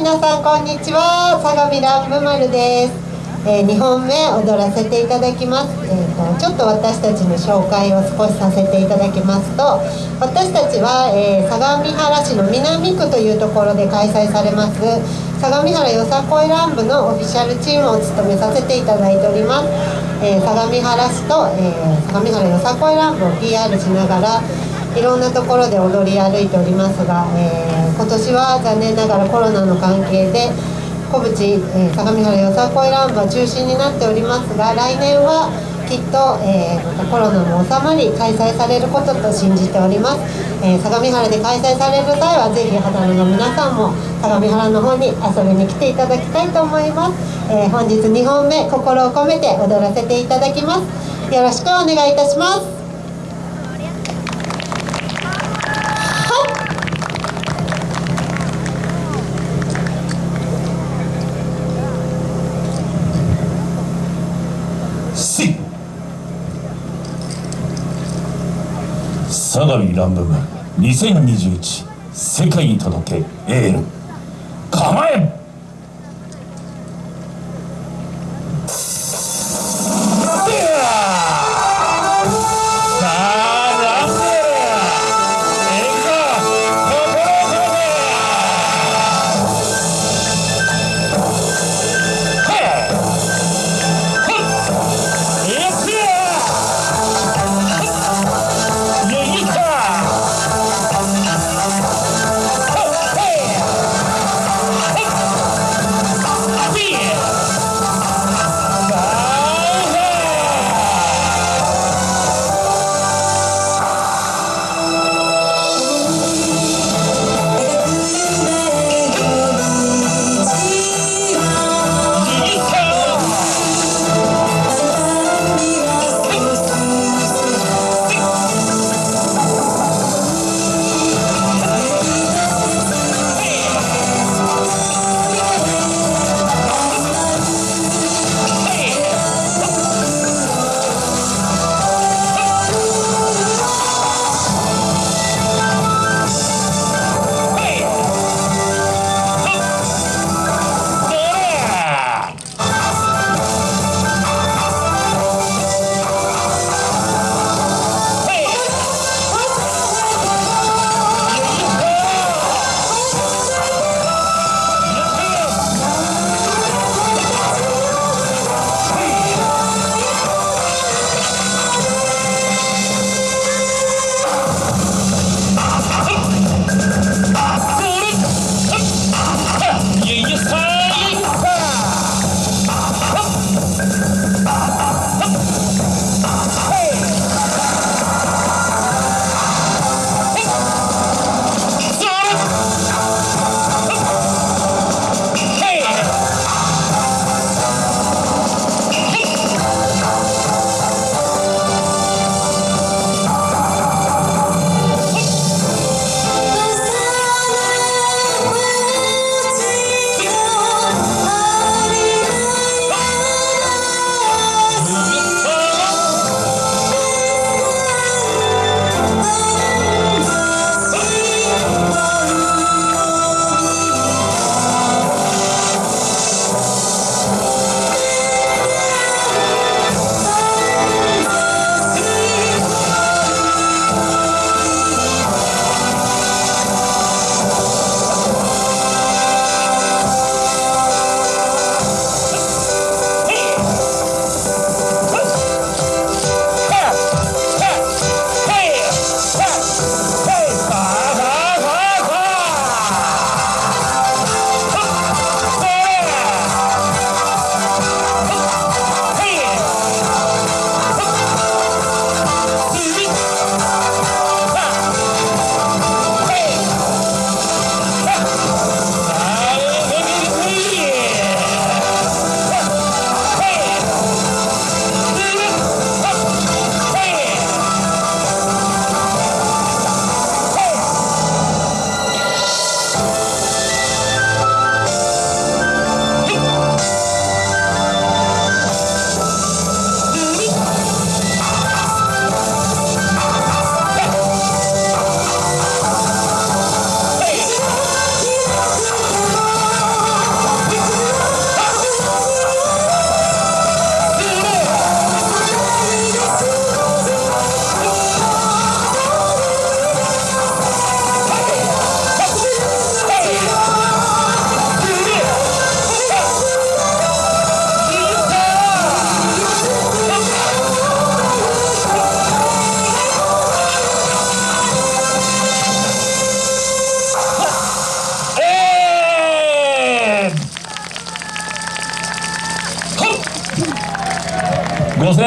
皆さんこんにちは。相模ランブマルです、えー、2本目踊らせていただきます、えーと、ちょっと私たちの紹介を少しさせていただきますと私たちは、えー、相模原市の南区というところで開催されます相模原よさこい乱舞のオフィシャルチームを務めさせていただいております、えー、相模原市と、え相模原よさこい乱舞を PR しながらいろんなところで踊り歩いておりますが、えー、今年は残念ながらコロナの関係で小淵、えー、相模原よさこいランブは中止になっておりますが来年はきっと、えー、またコロナも収まり開催されることと信じております、えー、相模原で開催される際はぜひ肌の皆さんも相模原の方に遊びに来ていただきたいと思います、えー、本日2本目心を込めて踊らせていただきます。よろしくお願いいたします。相模乱舞部2021世界に届けエール。構え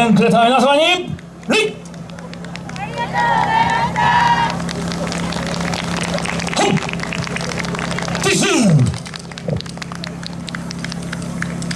援くれた皆様に礼はいティッ